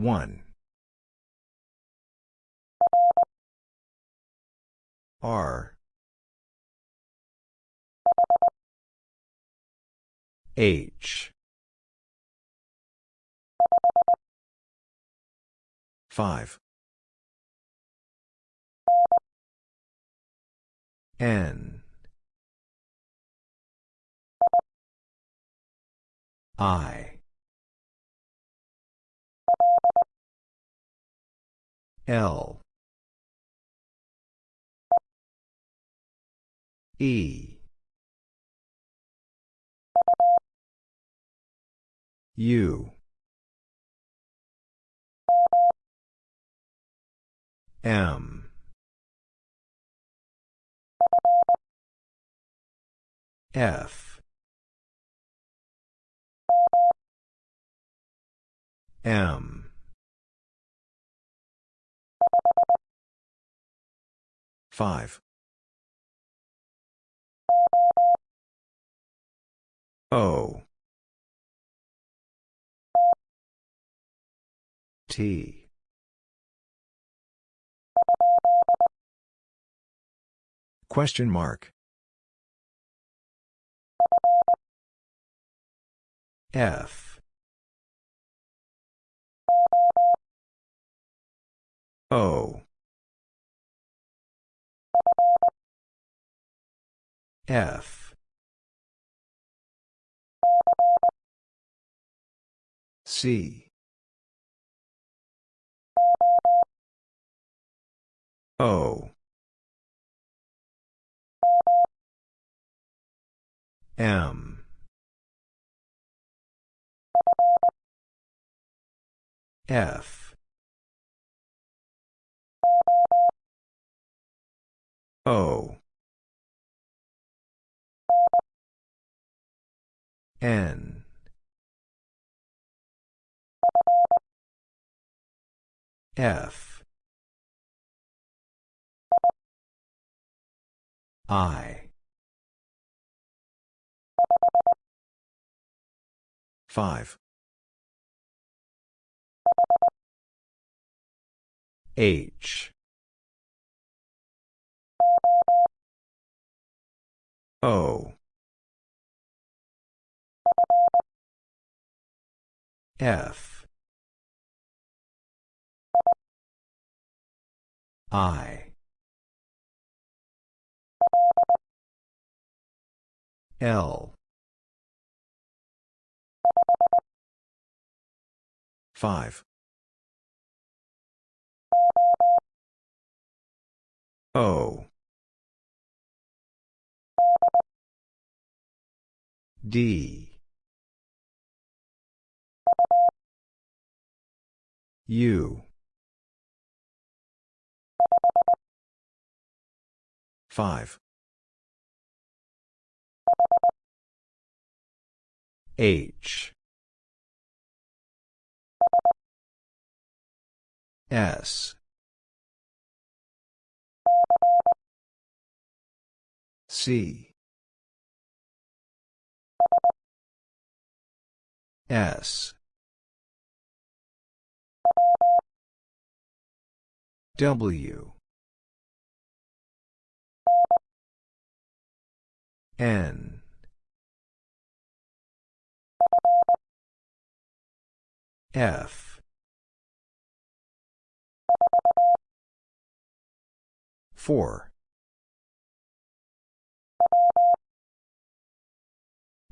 1. R. H. 5. N. I. L. E. U. M. F. M. 5. O. T. Question mark. F. O. F. C. O. M. F. O. N. F. I. 5. H. O. F. I. L. 5. O. D. U. 5. H. S. C. S. W. N. F. 4.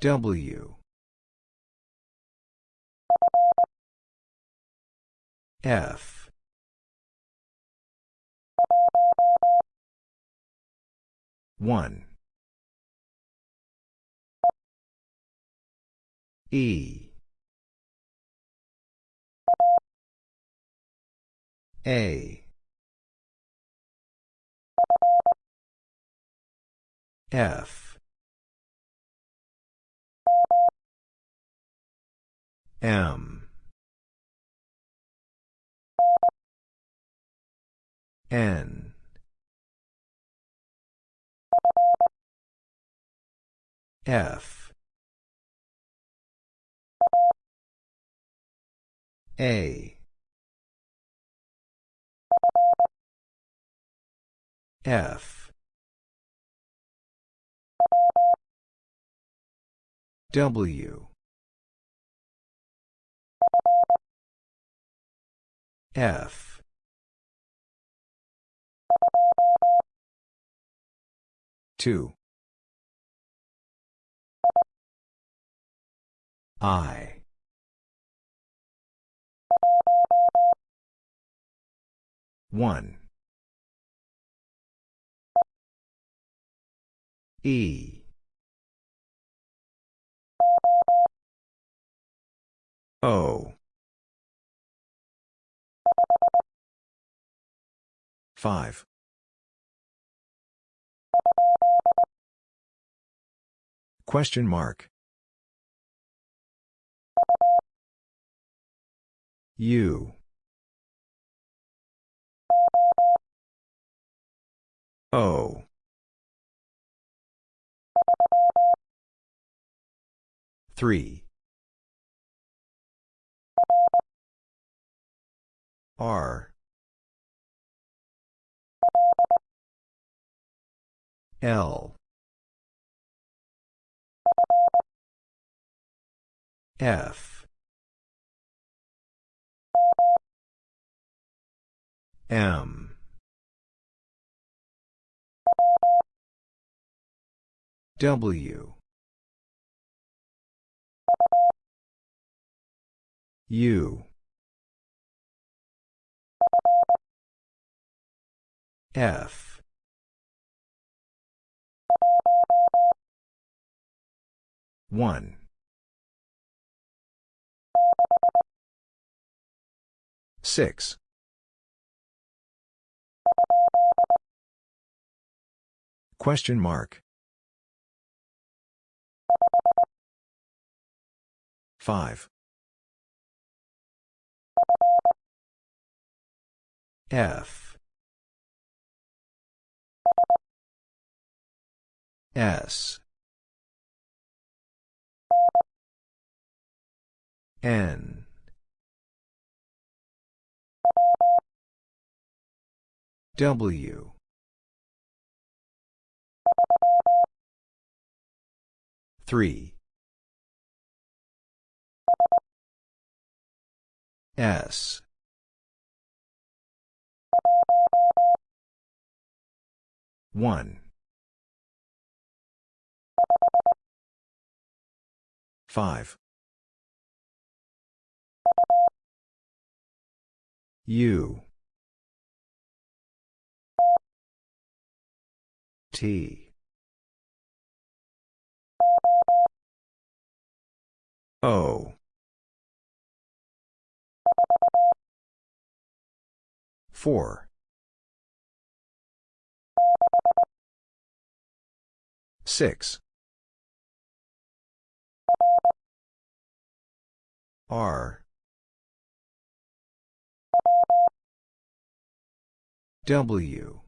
W. F. One. E. A. F. M. N. F. A. F. W. F. Two. I. One. E. O. Five. Question mark U O. Three. R. L. F M. W. U. F. One. Six Question mark. Five. F. S. N W. three. S. one. five. U T. O. Four. Six. R. W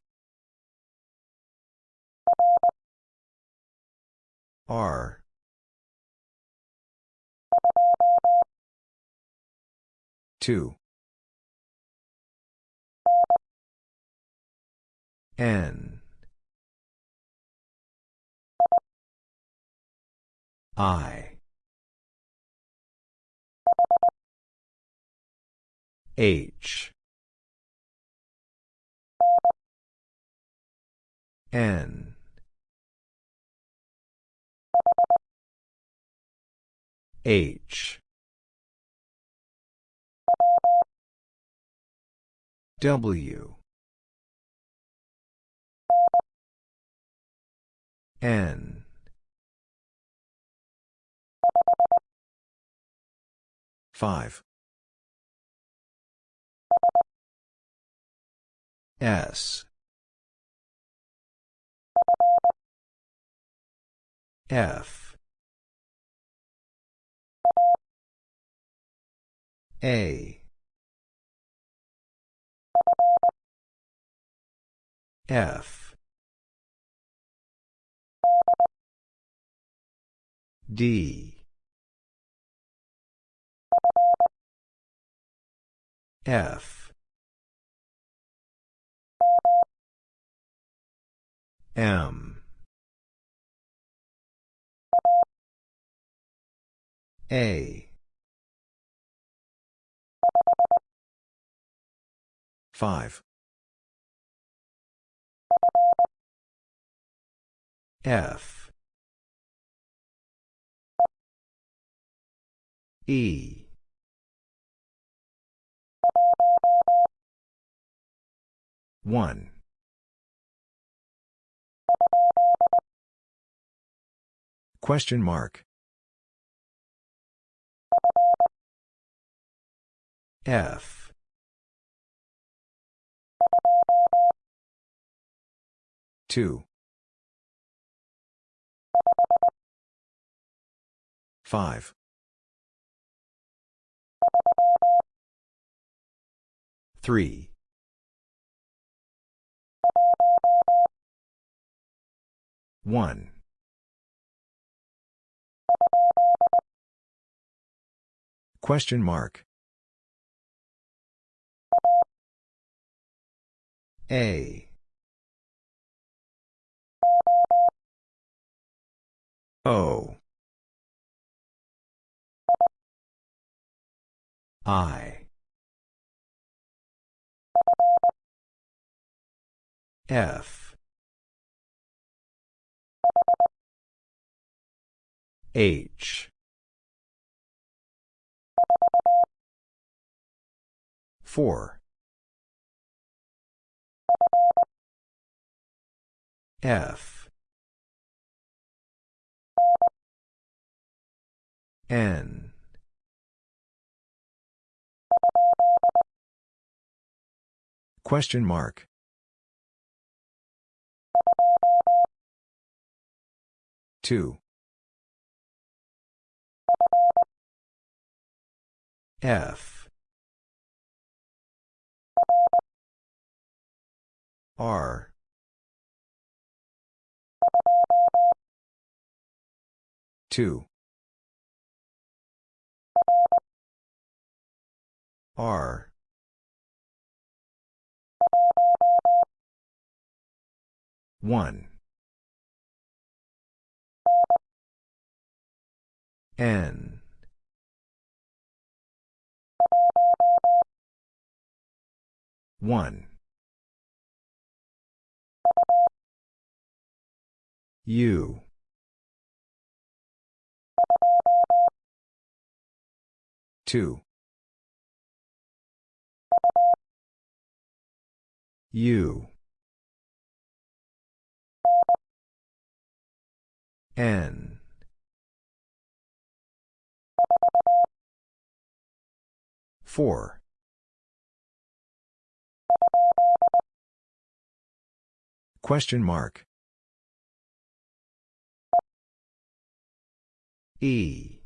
R. two. N. I. H. N H. W. N. Five. S. F A F D F M. A. Five. F. E. One. Question mark. F. Two. Five. Three. One. Question mark. A. O. I. F. H. Four. F. N. Question mark. Two. F. R. Two. R. One. N. One. U. Two. U. N. Four. Question mark. E.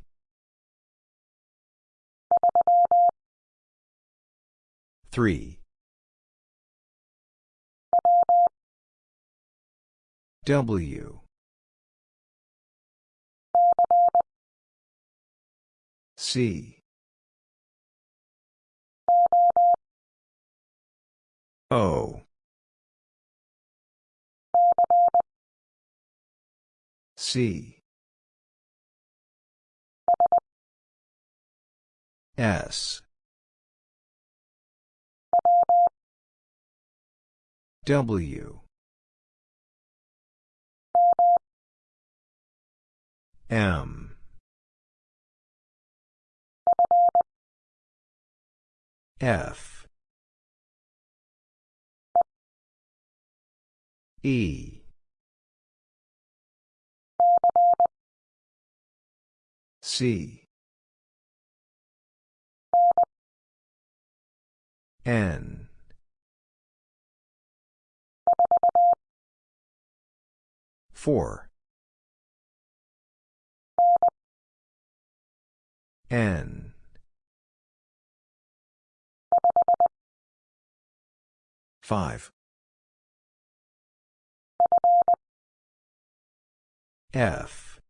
Three. W. C. O. C. S. W. M. F. E. C. N. Four. N. Five. F.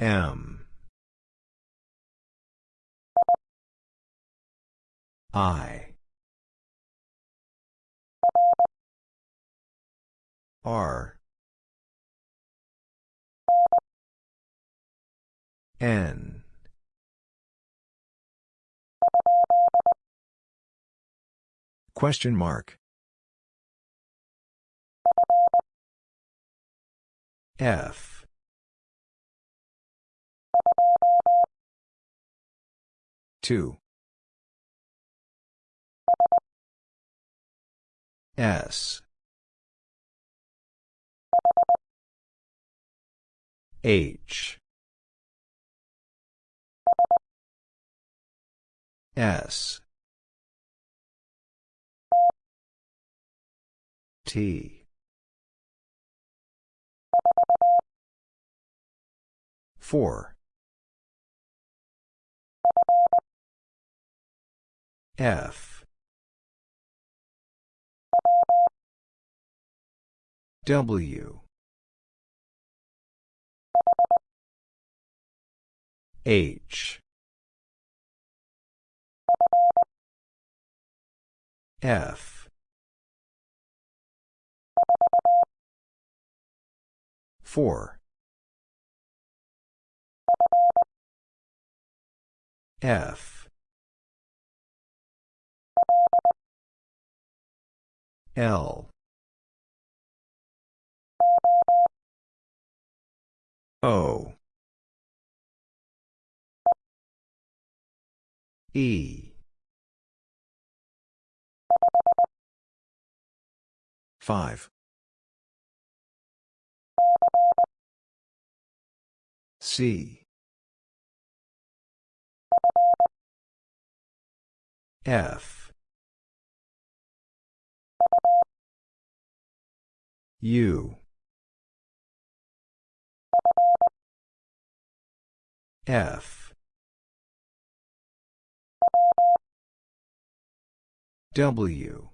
M. I. R. N. Question mark. F. Two. S. H. S. T. Four. F. W. H. F. Four. F. L. O. E. 5. C. F. U. F. W.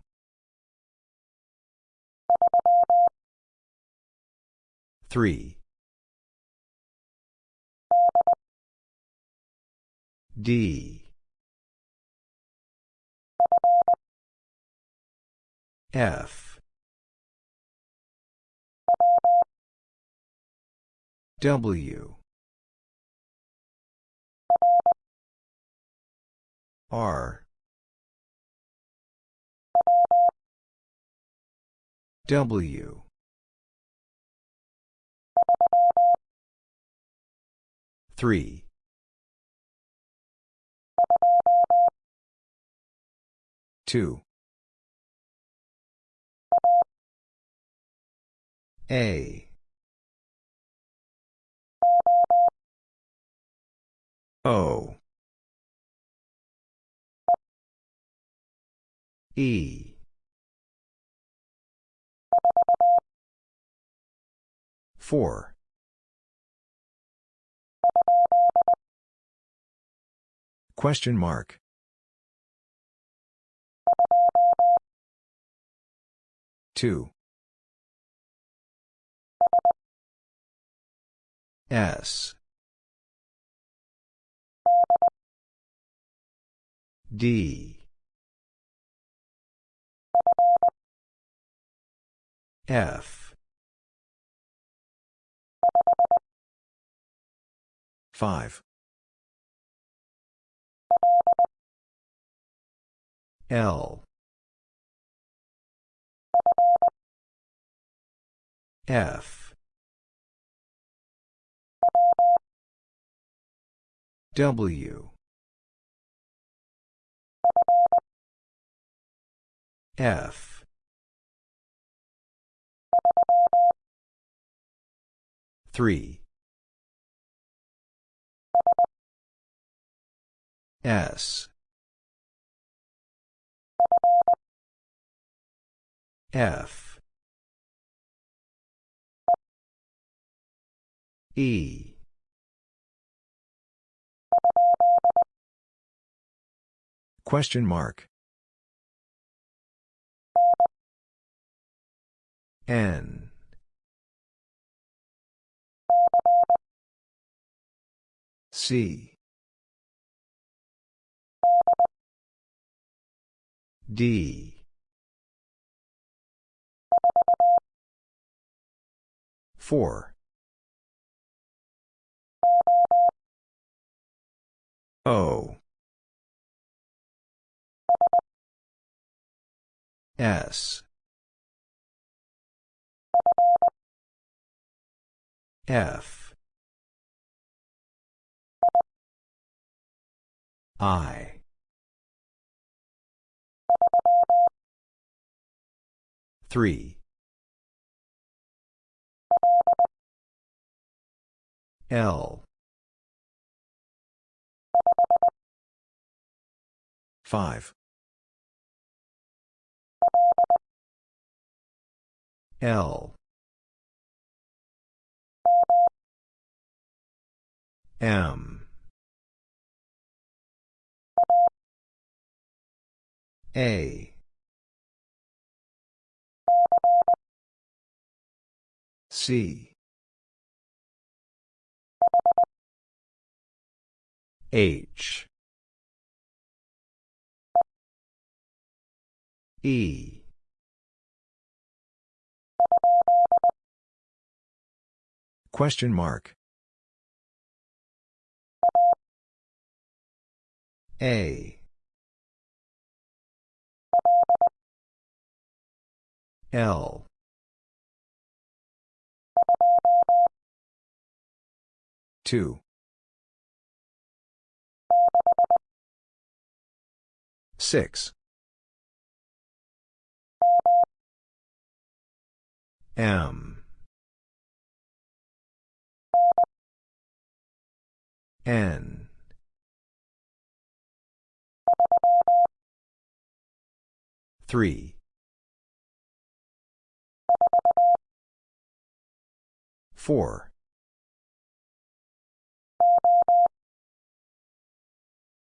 Three. D. F. W. R. W. Three. Two. A. O. E. Four. Question mark. Two. S. D. F. 5. L. F. W. F. Three. S. F. E. Question mark. N. C. D. 4. O. S. F. I. Three. L. Five. L. M. A. C. H. E. Question mark. A. L. Two. Six. M. N. Three. Four.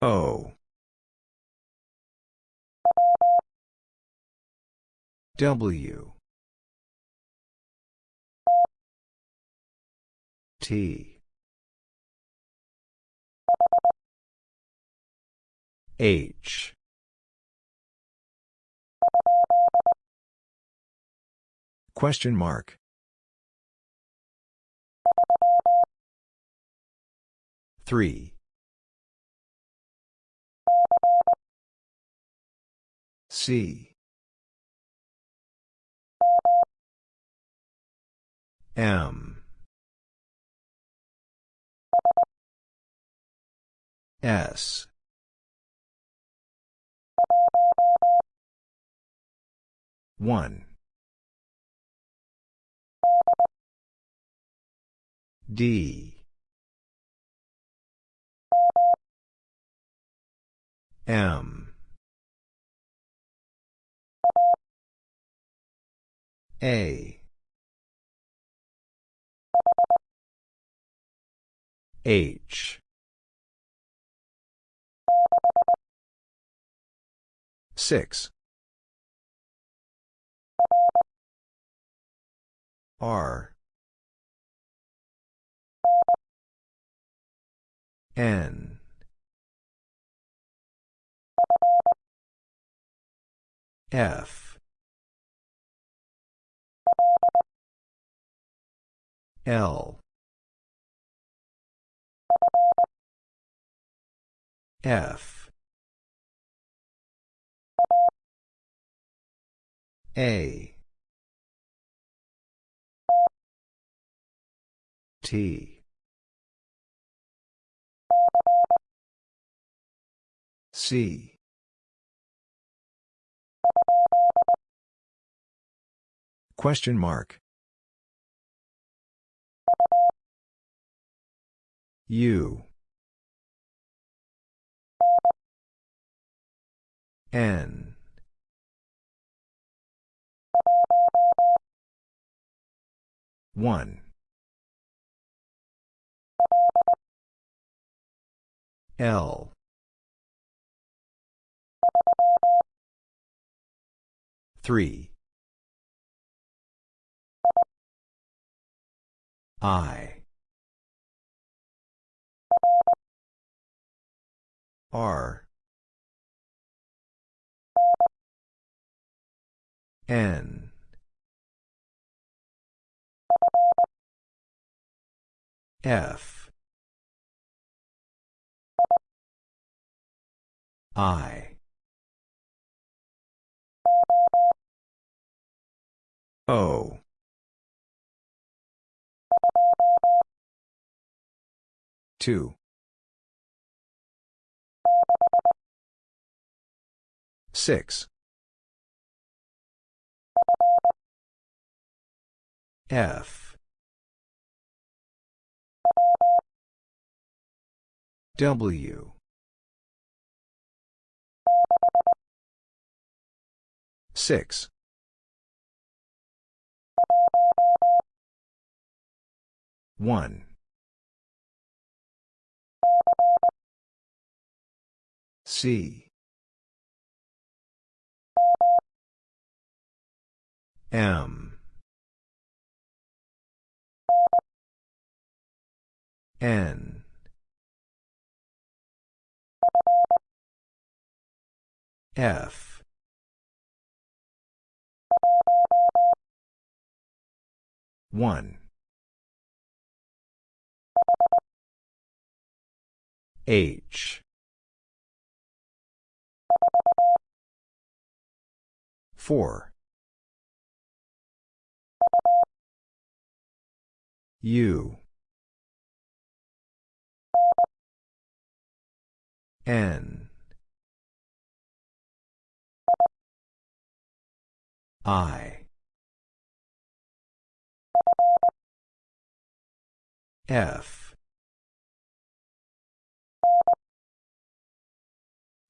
O. W. T. H. Question mark. Three. C. M. S. One. D. M. A. H. Six. R. N. F. L. F. A. T. C. Question mark. U. N. One. L. Three. I. R. N. F I O. Two. Six. F. W. Six one. C. M. N. F one. H. Four. U. N. I F.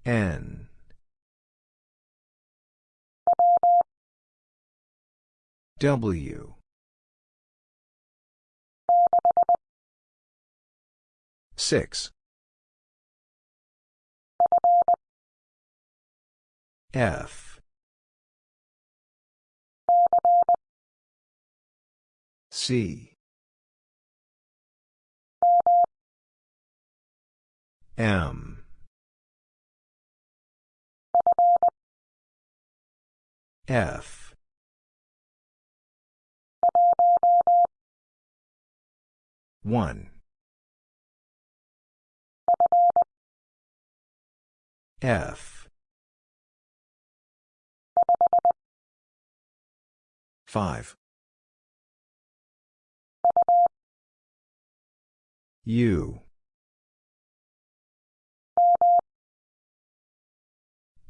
N. W. Six. F. C M. F. One. F. Five. U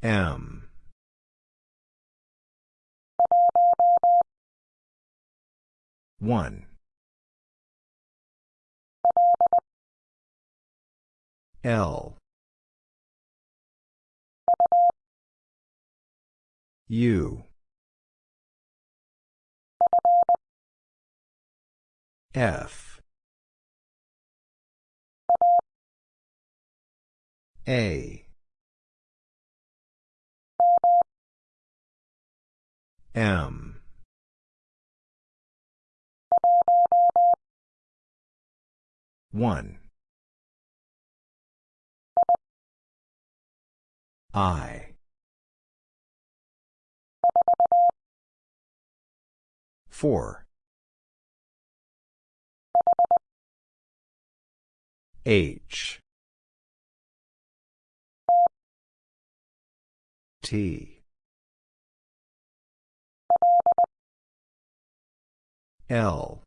M. One. L. U. F. A M. One. I. Four. H. T L.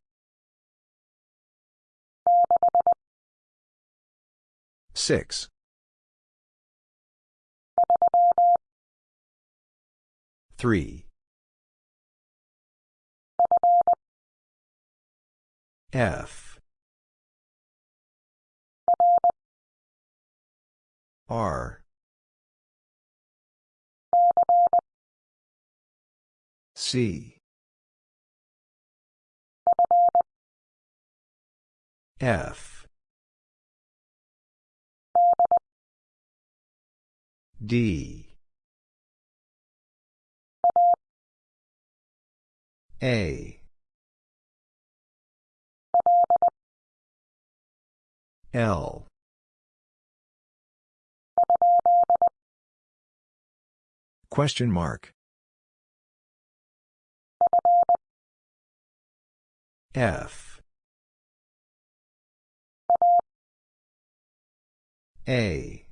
Six. Three. F. R. C F. D. A. L. Question mark. F A.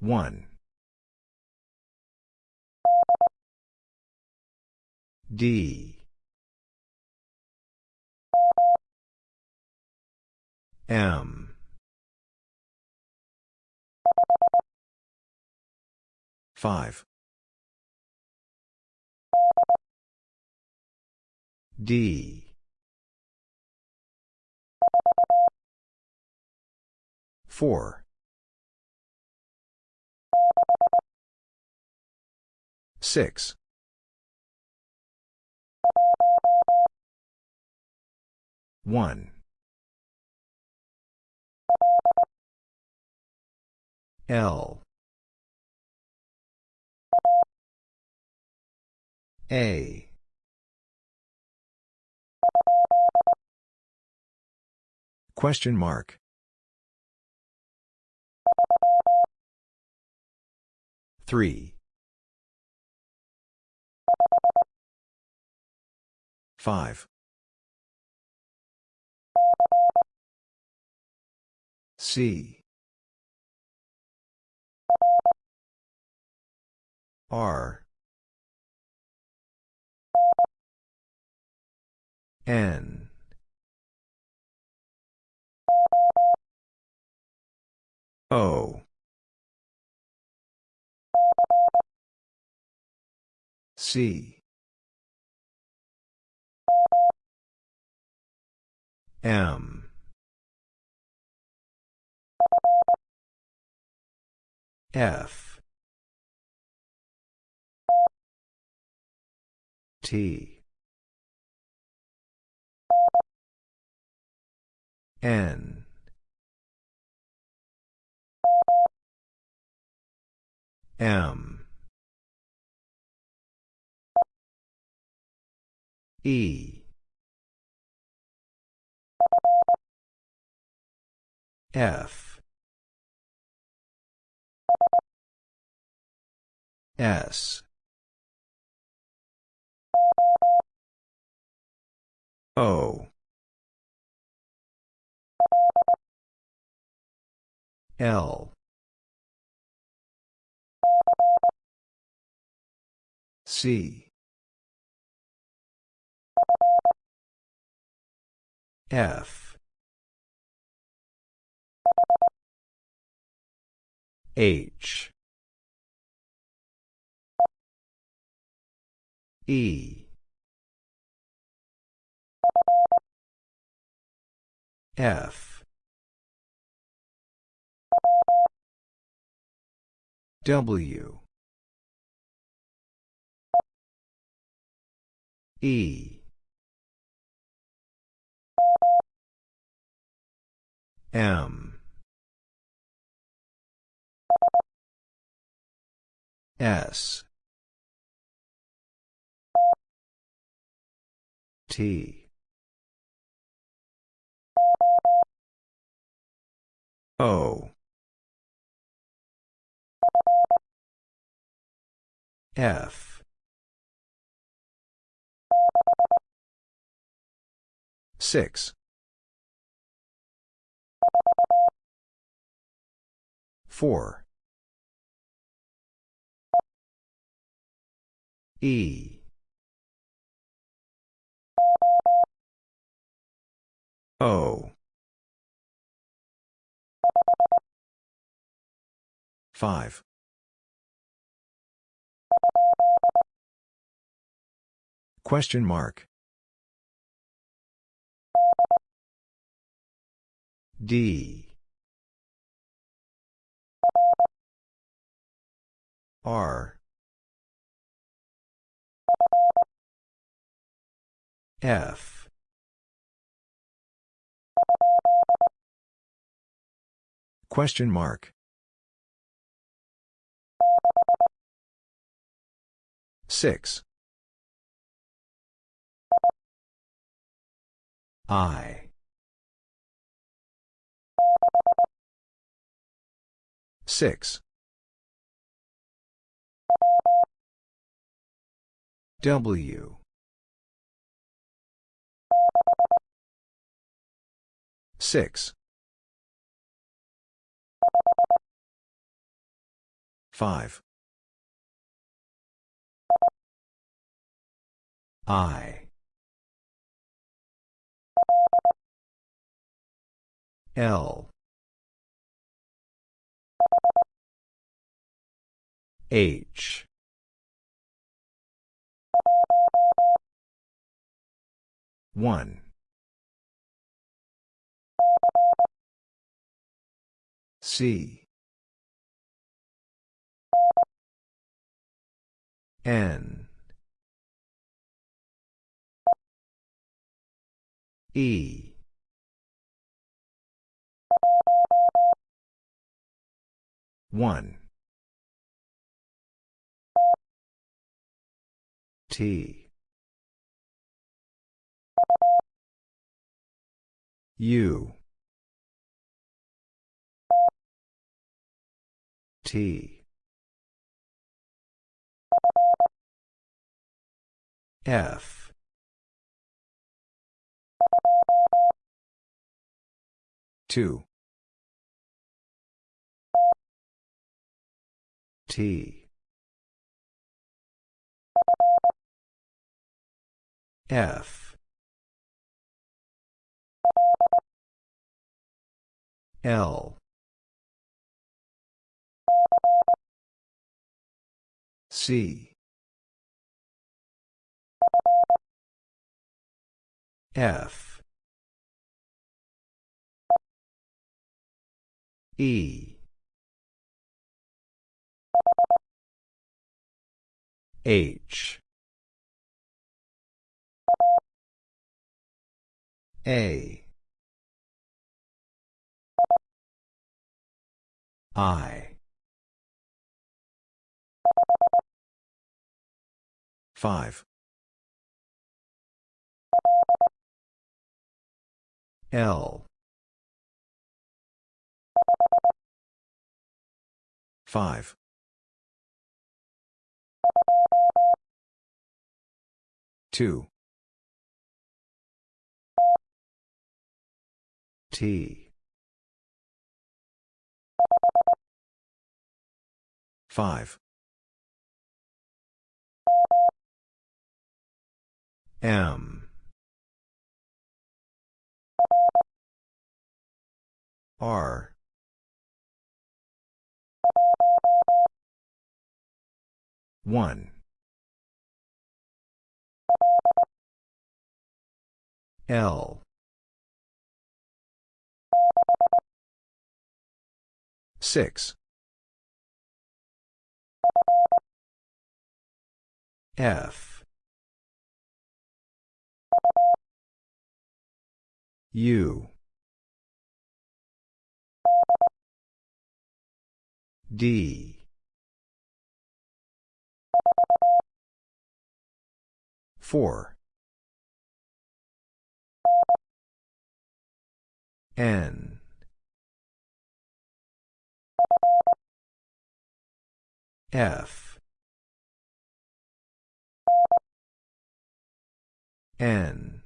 One. D. M. Five. D. Four. Six. One. L. A. Question mark. Three. Five. C. R. N. O. C. M. F. T. N. M. E. F. S. O. L. C. F. H. E. F. W. E. M. S. T. O. F. Six. Four. E. O. Five. Question mark. D. R. F. Question mark. Six. I. Six. W. Six. Five. I. L. H. One. C. N. E. One. T. U. T. F. Two. T. F. L. C. F. E. H. A. I. Five. L. Five. Two. T. Five. M. R. One. L. Six. F. U. D. Four. N. F. N.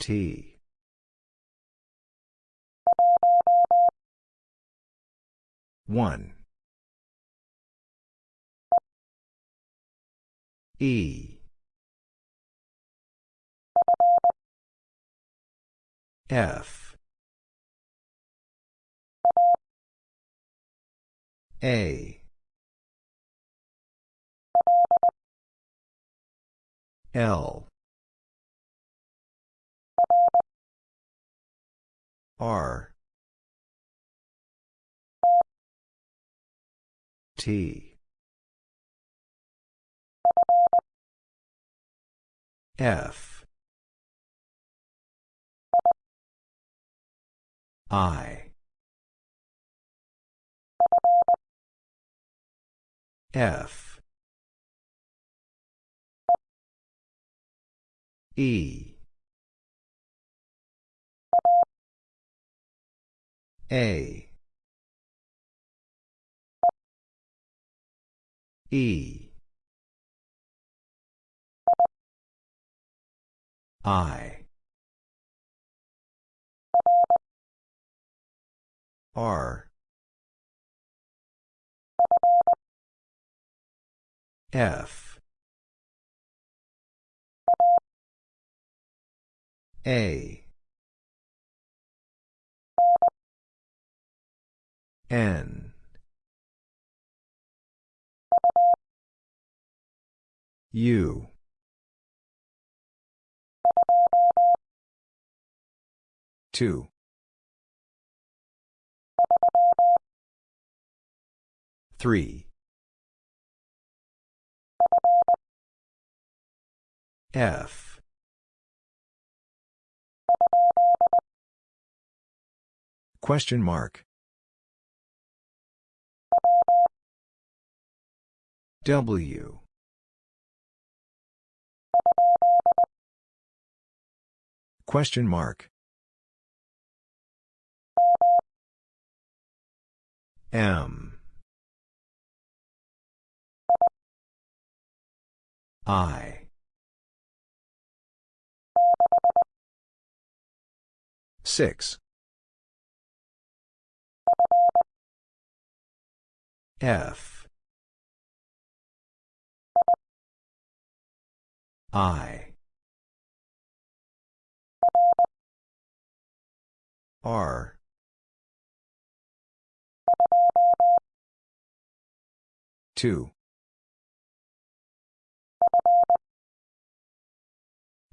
T. One. E. F. A. L. R. T. F. I. F. E. A. E. I. R. F. A. N. U. Two. Three. F. Question mark. W. Question mark. M. I. Six. F. I. R. Two.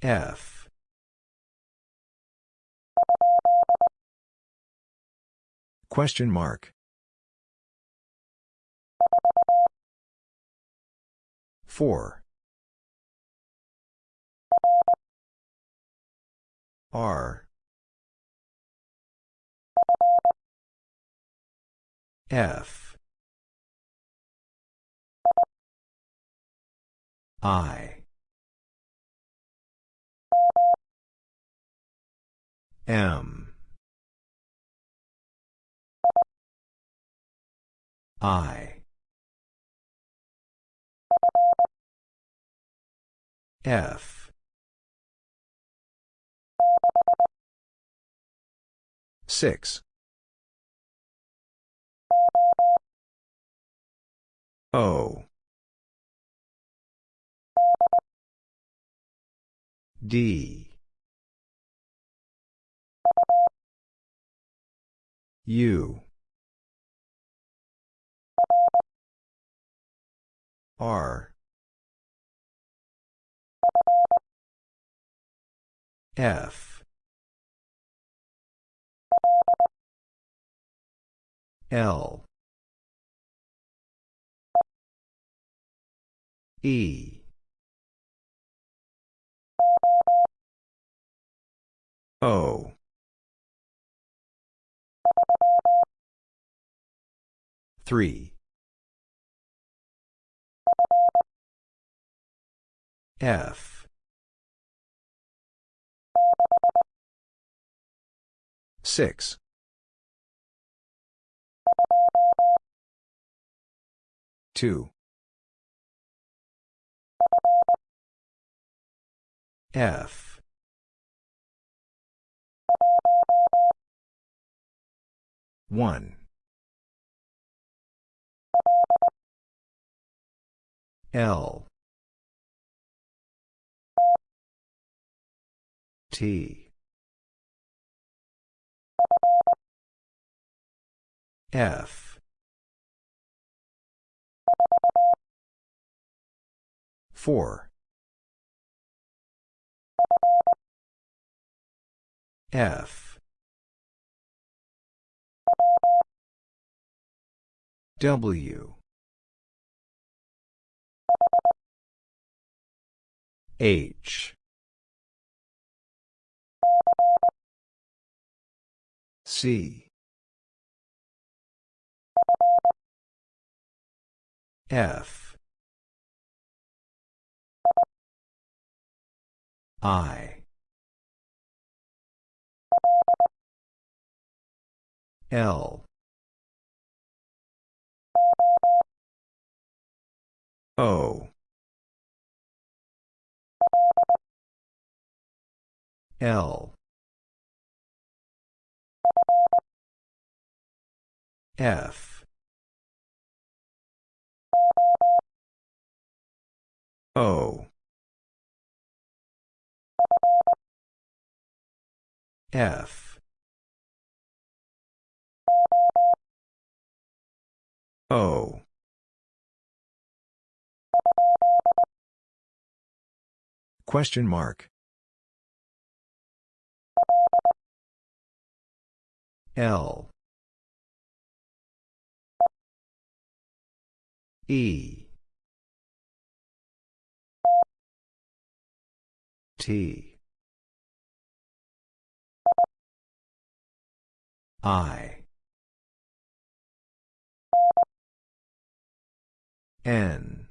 F. Question mark. Four. R. F. I. M. I. F. Six. O. D. U. R. F. L. E. O. Three. F. Six. Two. F. One. L. T. F. Four. F. W. H. C. F. I. L. O. L F O F. O. Question mark. L. E. T I N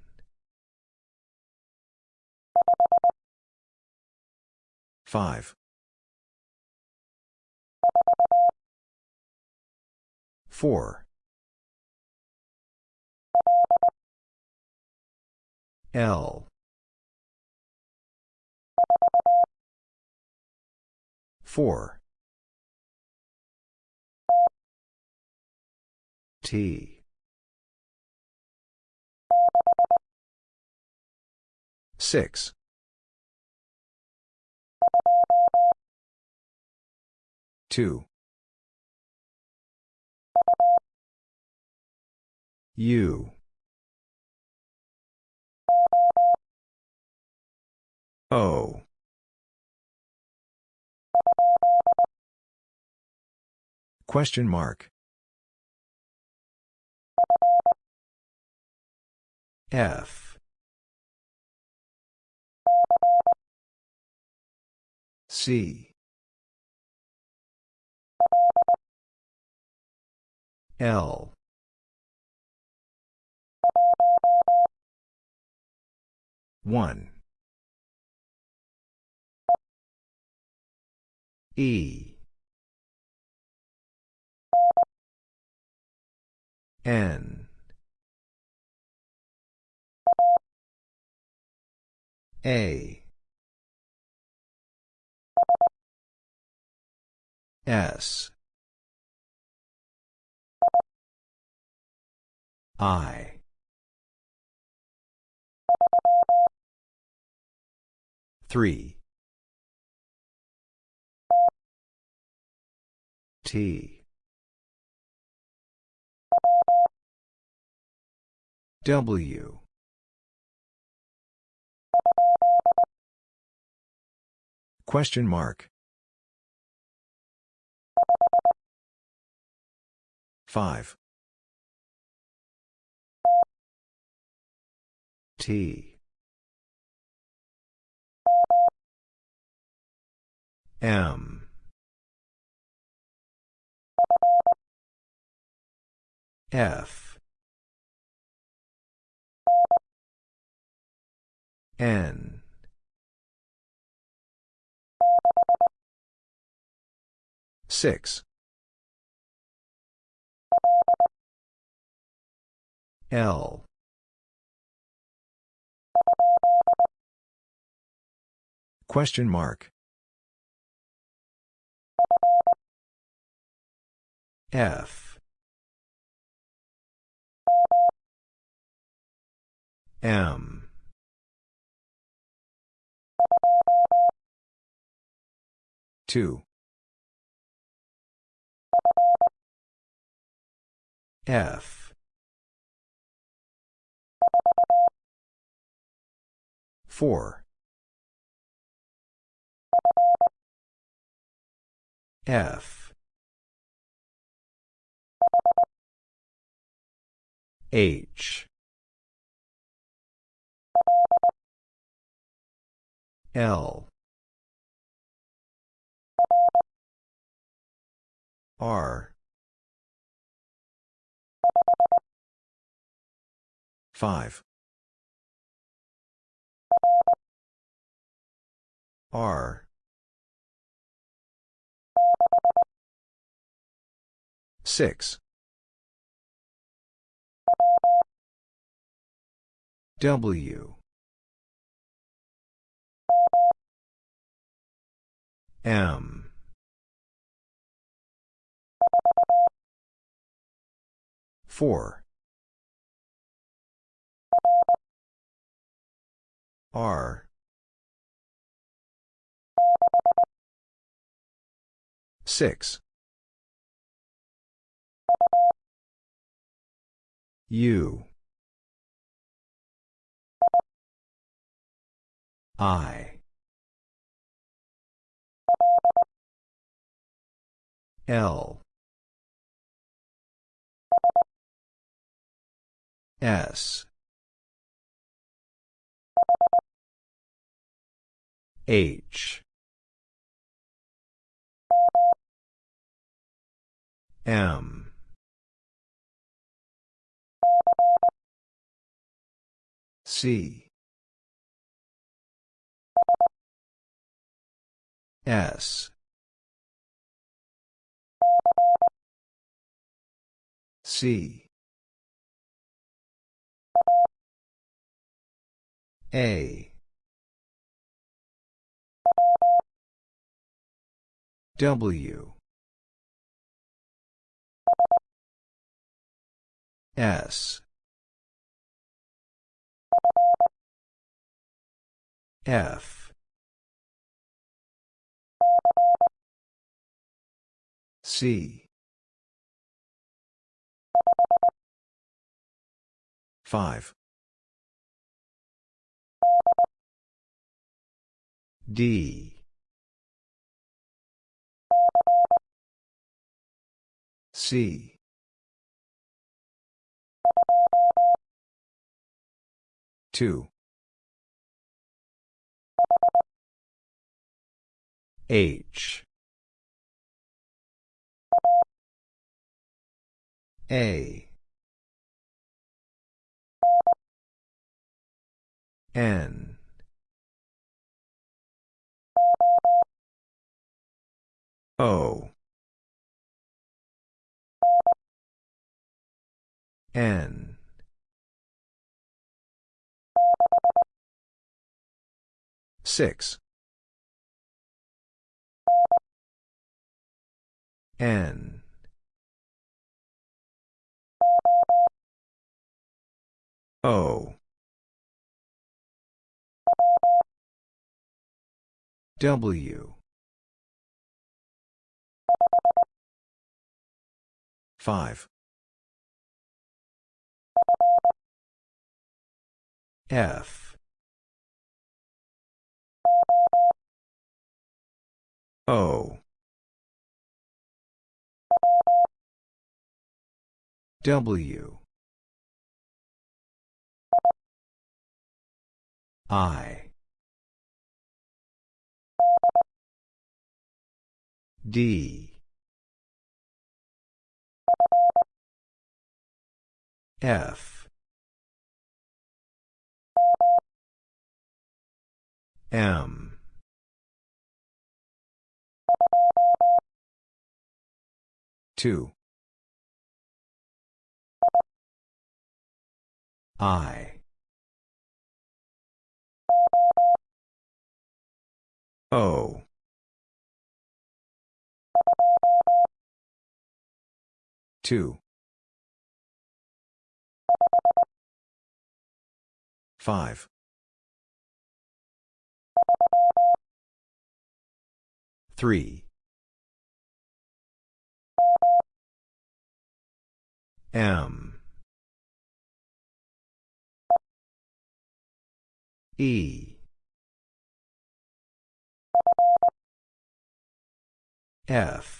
Five. Four. L. Four. T. Six. Two. U. O. Question mark. F. C. L. One. E. N. A. S. I. Three. T. W. Question mark. Five. T. M. F. N. Six. L. Question mark. F. M. Two. F. Four. F. H. L. R. Five. R. Six. W. M. Four. R. Six. U. I. L. S. H. M. C. S. C. A. W. S. F. C. 5. D. C. Two. H. A. N. O. N. Six. N. O. W. 5. F. O. W. I. D. F. M. Two. I. O. Two. Five. Three. M. E. F.